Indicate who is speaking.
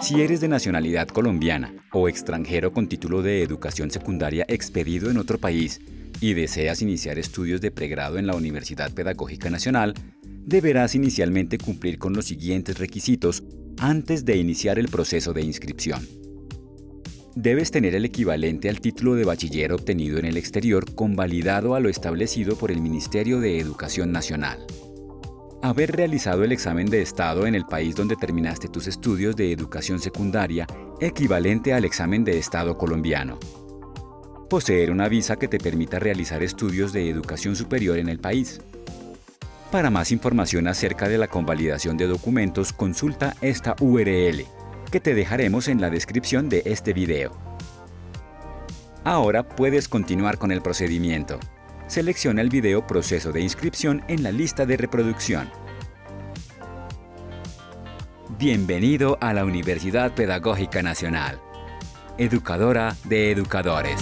Speaker 1: Si eres de nacionalidad colombiana o extranjero con título de educación secundaria expedido en otro país y deseas iniciar estudios de pregrado en la Universidad Pedagógica Nacional, deberás inicialmente cumplir con los siguientes requisitos antes de iniciar el proceso de inscripción. Debes tener el equivalente al título de bachiller obtenido en el exterior convalidado a lo establecido por el Ministerio de Educación Nacional. Haber realizado el examen de estado en el país donde terminaste tus estudios de educación secundaria equivalente al examen de estado colombiano. Poseer una visa que te permita realizar estudios de educación superior en el país. Para más información acerca de la convalidación de documentos, consulta esta URL, que te dejaremos en la descripción de este video. Ahora puedes continuar con el procedimiento. Selecciona el video Proceso de inscripción en la lista de reproducción. Bienvenido a la Universidad Pedagógica Nacional, educadora de educadores.